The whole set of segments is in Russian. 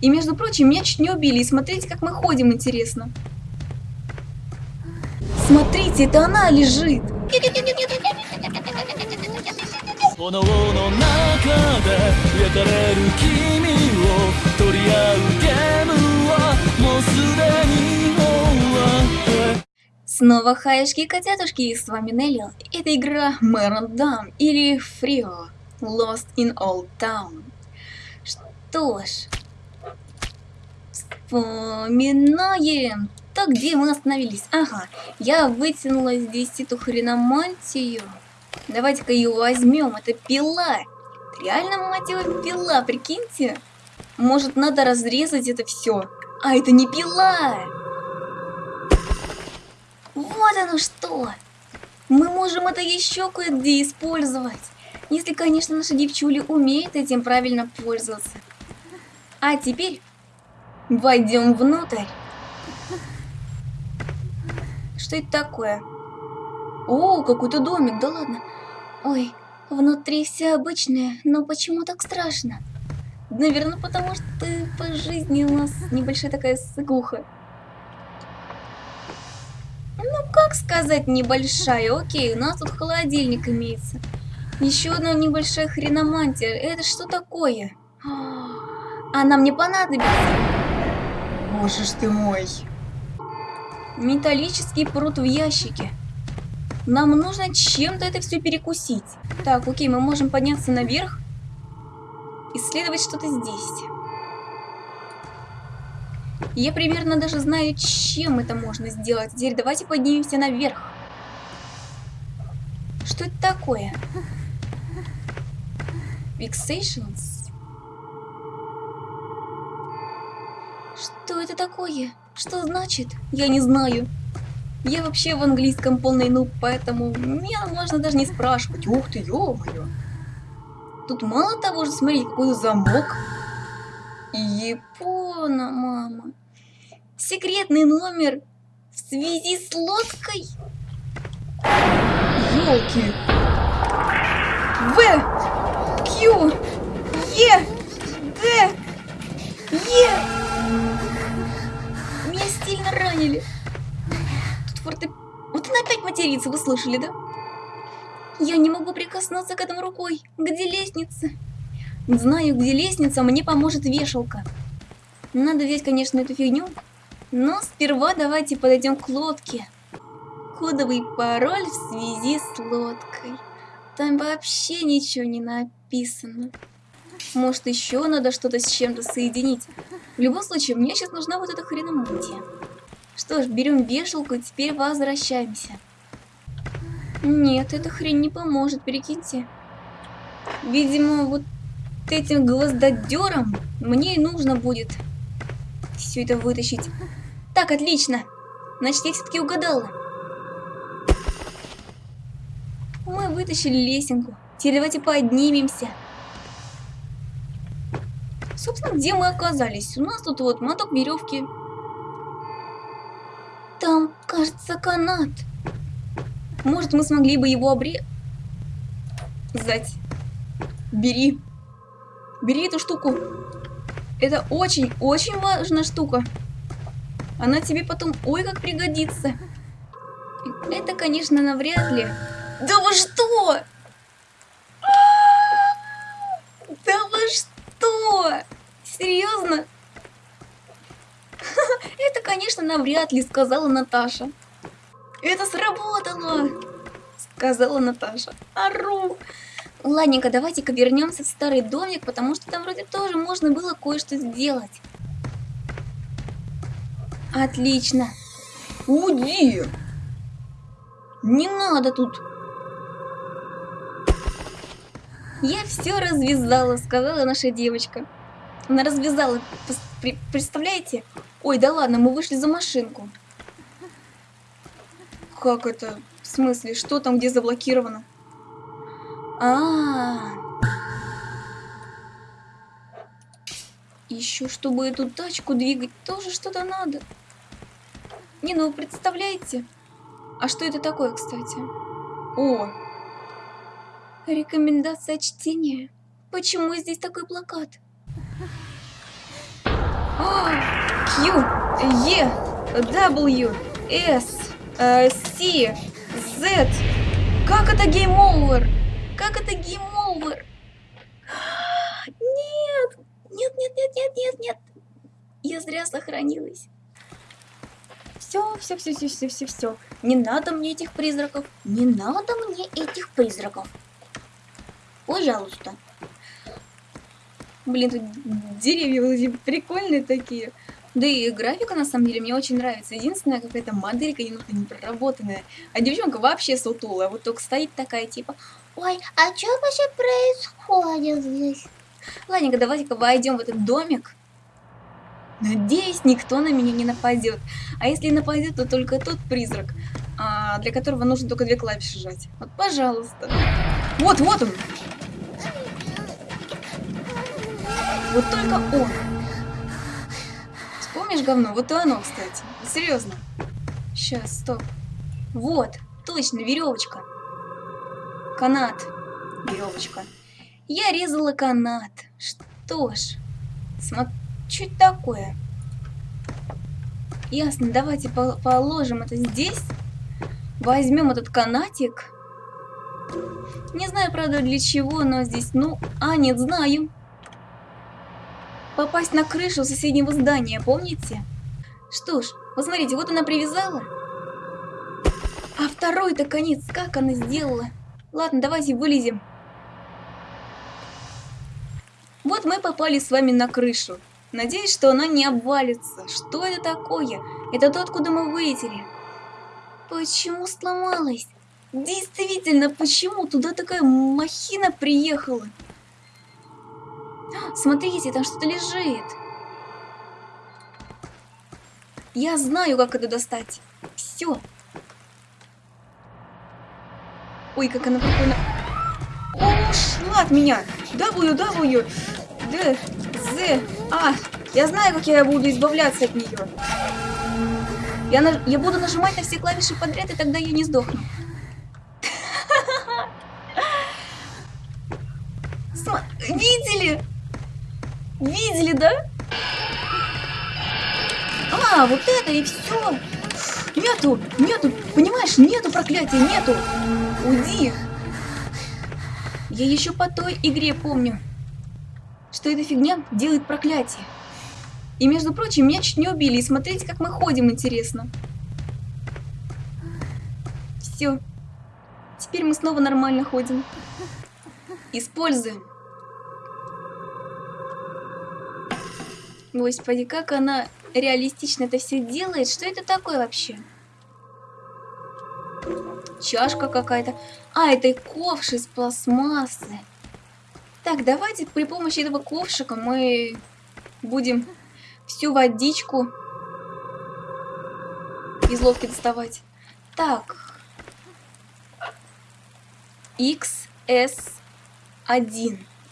И, между прочим, меня чуть не убили. И смотрите, как мы ходим, интересно. Смотрите, это она лежит. Снова хаешки и котятушки, и с вами Нелли. Это игра Мэрон Дам или Фрио Lost in Old Town. Что ж, вспоминаем. Так, где мы остановились? Ага, я вытянула здесь эту хреномантию. Давайте-ка ее возьмем. Это пила. Реально, мать его, пила, прикиньте. Может, надо разрезать это все. А, это не пила. Вот оно что! Мы можем это еще кое-где использовать. Если, конечно, наша девчуля умеет этим правильно пользоваться. А теперь войдем внутрь. Что это такое? О, какой-то домик, да ладно. Ой, внутри все обычное, но почему так страшно? Наверное, потому что по жизни у нас небольшая такая сыгуха. Ну, как сказать небольшая? Окей, у нас тут холодильник имеется. Еще одна небольшая хреномантия. Это что такое? Она мне понадобится. Боже ж ты мой. Металлический пруд в ящике. Нам нужно чем-то это все перекусить. Так, окей, мы можем подняться наверх. Исследовать что-то здесь. Я примерно даже знаю, чем это можно сделать. Теперь давайте поднимемся наверх. Что это такое? Fixations? Что это такое? Что значит? Я не знаю. Я вообще в английском полный нуб, поэтому меня можно даже не спрашивать. Ух ты, ё-моё. Тут мало того, что смотри, какой замок. Япона, мама. Секретный номер в связи с лодкой. Елки. В, Q, Е, ранили. Тут форте... Вот она опять матерится, вы слышали, да? Я не могу прикоснуться к этому рукой. Где лестница? Знаю, где лестница, мне поможет вешалка. Надо взять, конечно, эту фигню. Но сперва давайте подойдем к лодке. Кодовый пароль в связи с лодкой. Там вообще ничего не написано. Может, еще надо что-то с чем-то соединить. В любом случае, мне сейчас нужна вот эта хреномантия. Что ж, берем вешалку и теперь возвращаемся. Нет, эта хрень не поможет, перекиньте. Видимо, вот этим гвоздодером мне и нужно будет все это вытащить. Так, отлично. Значит, я все-таки угадала. Мы вытащили лесенку. Теперь давайте поднимемся. Собственно, где мы оказались? У нас тут вот моток веревки. Кажется, канат. Может, мы смогли бы его обрезать? Бери. Бери эту штуку. Это очень-очень важная штука. Она тебе потом ой как пригодится. Это, конечно, навряд ли. Да вы что? Да вы что? Серьезно? Это, конечно, навряд ли, сказала Наташа. Это сработало, сказала Наташа. Ару. Ладненько, давайте-ка вернемся в старый домик, потому что там вроде тоже можно было кое-что сделать. Отлично. Уди! Не надо тут. Я все развязала, сказала наша девочка. Она развязала. Представляете? Ой, да ладно, мы вышли за машинку. Как это? В смысле, что там, где заблокировано? А, -а, -а. Еще чтобы эту тачку двигать, тоже что-то надо. Не, ну представляете? А что это такое, кстати? О! Рекомендация чтения. Почему здесь такой плакат? Q, E, W, S, C, Z. Как это Over? Как это Over? Нет! Нет, нет, нет, нет, нет, нет. Я зря сохранилась. Все, все, все, все, все, все, все. Не надо мне этих призраков. Не надо мне этих призраков. Пожалуйста. Блин, тут деревья прикольные такие. Да и графика на самом деле мне очень нравится. Единственная какая-то моделька немного не проработанная. А девчонка вообще сутулая. Вот только стоит такая типа, ой, а что вообще происходит здесь? Ладненько, давайте-ка войдем в этот домик. Надеюсь, никто на меня не нападет. А если нападет, то только тот призрак, а, для которого нужно только две клавиши жать. Вот, пожалуйста. Вот, вот он. Вот только он. Вспомнишь говно? Вот и оно, кстати. Серьезно. Сейчас, стоп. Вот, точно, веревочка. Канат. Веревочка. Я резала канат. Что ж, смотри, что это такое? Ясно, давайте по положим это здесь. Возьмем этот канатик. Не знаю, правда, для чего, но здесь, ну, а, нет, знаю попасть на крышу соседнего здания, помните? Что ж, посмотрите, вот она привязала. А второй-то конец, как она сделала? Ладно, давайте вылезем. Вот мы попали с вами на крышу. Надеюсь, что она не обвалится. Что это такое? Это то, откуда мы вылетели. Почему сломалась? Действительно, почему туда такая махина приехала? Смотрите, там что-то лежит. Я знаю, как это достать. Все. Ой, как она прикольно. Ушла от меня. W, W, D, Z, А. Я знаю, как я буду избавляться от нее. Я, на... я буду нажимать на все клавиши подряд, и тогда я не сдохну. Видели, да? А, вот это и все. Нету, нету, понимаешь, нету проклятия, нету. Уйди. Я еще по той игре помню, что эта фигня делает проклятие. И, между прочим, меня чуть не убили. И смотрите, как мы ходим, интересно. Все. Теперь мы снова нормально ходим. Используем. Господи, как она реалистично это все делает. Что это такое вообще? Чашка какая-то. А, это ковш из пластмассы. Так, давайте при помощи этого ковшика мы будем всю водичку из лодки доставать. Так. XS1.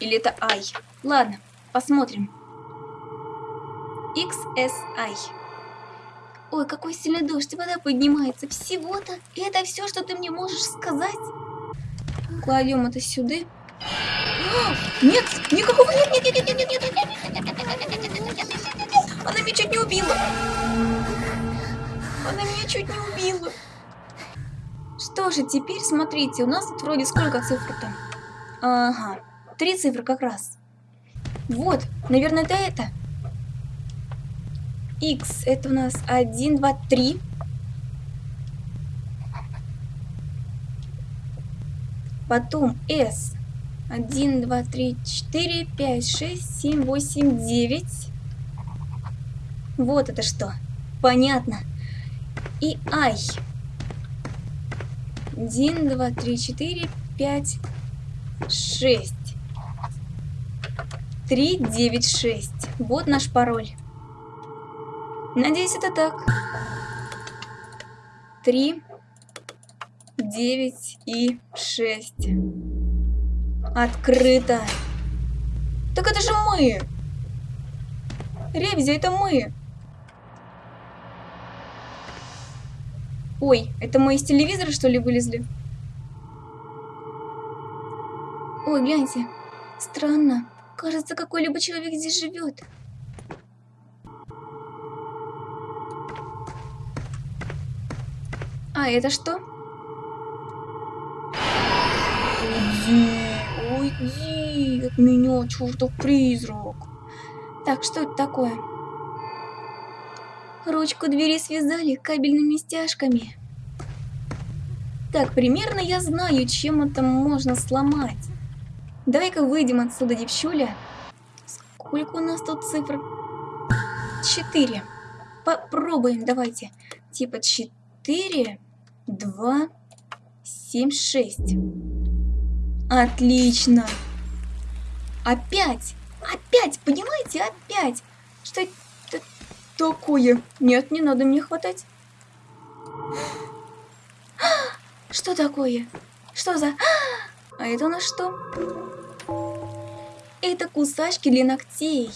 Или это I. Ладно, посмотрим. XSI. Ой, какой сильный дождь, вода поднимается. Всего-то? И это все, что ты мне можешь сказать? Кладем это сюда. Нет, никакого нет, нет, нет, нет, нет, нет, нет, Она меня чуть не убила. Она меня чуть не убила. Что же, теперь смотрите, у нас тут вроде сколько цифр-то? Ага, три цифры как раз. Вот, наверное, это это. X это у нас 1, 2, 3. Потом S. 1, 2, 3, 4, 5, 6, 7, 8, 9. Вот это что. Понятно. И I. 1, 2, 3, 4, 5, 6. 3, 9, 6. Вот наш пароль. Надеюсь, это так. Три, девять и шесть. Открыто. Так это же мы. Ревизия, это мы. Ой, это мы из телевизора, что ли, вылезли? Ой, гляньте. Странно. Кажется, какой-либо человек здесь живет. А это что? Уйди, уйди от меня, чертов призрак. Так, что это такое? Ручку двери связали кабельными стяжками. Так, примерно я знаю, чем это можно сломать. Давай-ка выйдем отсюда, девчуля. Сколько у нас тут цифр? Четыре. Попробуем, давайте. Типа четыре, два, семь, шесть. Отлично. Опять. Опять, понимаете, опять. Что это такое? Нет, не надо мне хватать. Что такое? Что за... А это у нас что? Это кусачки для ногтей.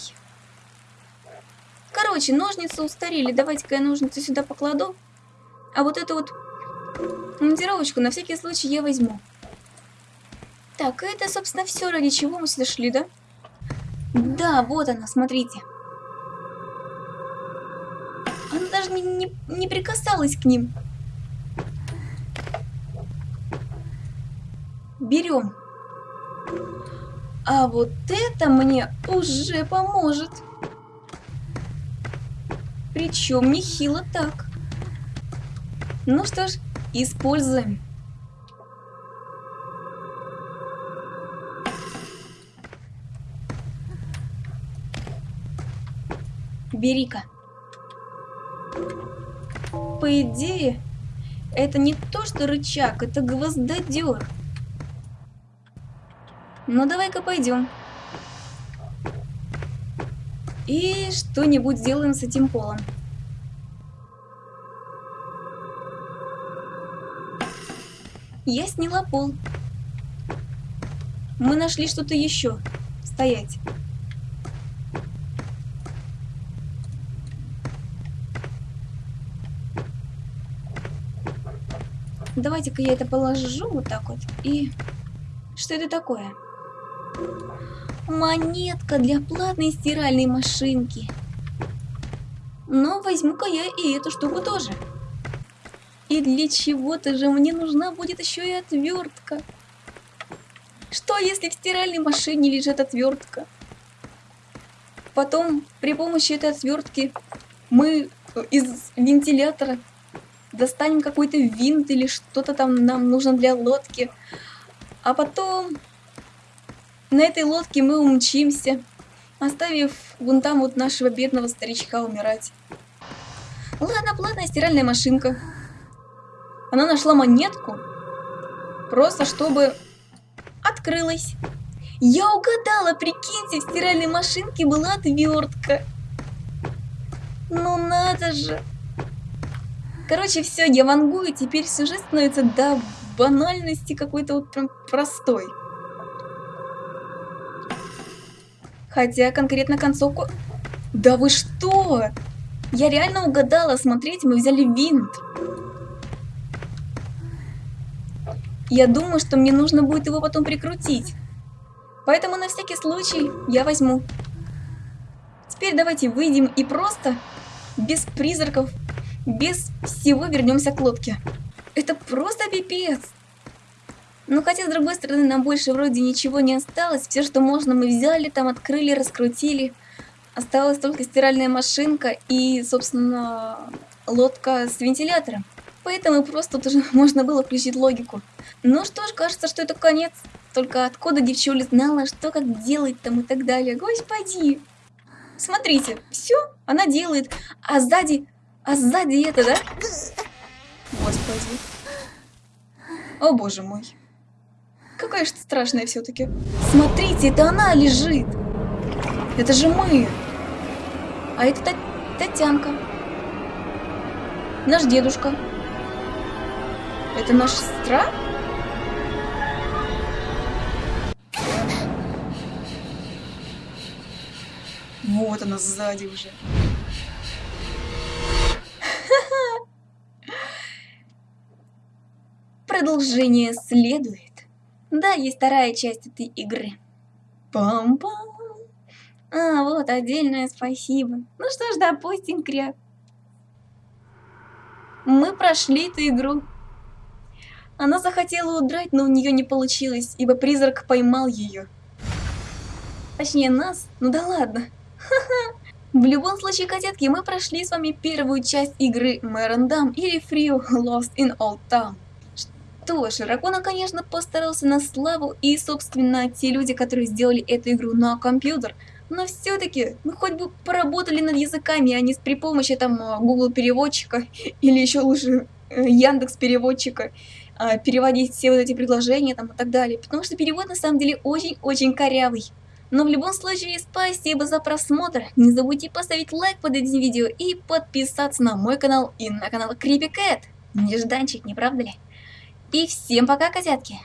Короче, ножницы устарели. Давайте-ка я ножницы сюда покладу. А вот эту вот монтировочку на всякий случай я возьму. Так, это, собственно, все, ради чего мы сюда шли, да? Да, вот она, смотрите. Она даже не, не, не прикасалась к ним. Берем. А вот это мне уже поможет. Причем нехило так. Ну что ж, используем. Бери-ка. По идее, это не то, что рычаг, это гвоздодер. Ну, давай-ка пойдем. И что-нибудь сделаем с этим полом. Я сняла пол. Мы нашли что-то еще. Стоять. Давайте-ка я это положу вот так вот. И что это такое? Монетка для платной стиральной машинки. Но возьму-ка я и эту штуку тоже. И для чего-то же мне нужна будет еще и отвертка. Что если в стиральной машине лежит отвертка? Потом при помощи этой отвертки мы из вентилятора достанем какой-то винт или что-то там нам нужно для лодки. А потом на этой лодке мы умчимся, оставив вон там вот нашего бедного старичка умирать. Ладно, платная стиральная машинка. Она нашла монетку, просто чтобы открылась. Я угадала, прикиньте, в стиральной машинке была отвертка. Ну надо же. Короче, все, я вангую, теперь сюжет становится до банальности какой-то вот прям простой. Хотя конкретно концовку... Да вы что? Я реально угадала, смотрите, мы взяли винт. Я думаю, что мне нужно будет его потом прикрутить. Поэтому на всякий случай я возьму. Теперь давайте выйдем и просто, без призраков, без всего вернемся к лодке. Это просто пипец. Ну хотя, с другой стороны, нам больше вроде ничего не осталось. Все, что можно, мы взяли, там открыли, раскрутили. Осталась только стиральная машинка и, собственно, лодка с вентилятором. Поэтому просто тут уже можно было включить логику. Ну что ж, кажется, что это конец. Только откуда девчуля знала, что как делать там и так далее. Господи! Смотрите, все, она делает. А сзади а сзади это, да? Господи. О, боже мой. Какая же ты страшная все-таки. Смотрите, это она лежит. Это же мы. А это Тат Татьянка. Наш дедушка. Это наша сестра? Вот она сзади уже. Продолжение следует. Да, есть вторая часть этой игры. Пам-пам. А, вот, отдельное спасибо. Ну что ж, допустим, кряк. Мы прошли эту игру. Она захотела удрать, но у нее не получилось, ибо призрак поймал ее. Точнее, нас? Ну да ладно. В любом случае, котятки, мы прошли с вами первую часть игры Мэрендам или Free Lost in Old Town. Что ж, Ракона, конечно, постарался на славу, и, собственно, те люди, которые сделали эту игру на компьютер, но все-таки, ну хоть бы поработали над языками, а не с при помощи там Google переводчика или еще лучше э, Яндекс переводчика а, переводить все вот эти предложения там и так далее, потому что перевод на самом деле очень-очень корявый. Но в любом случае, спасибо за просмотр, не забудьте поставить лайк под этим видео и подписаться на мой канал и на канал Creepy Cat. Нежданчик, не правда ли? И всем пока, котятки!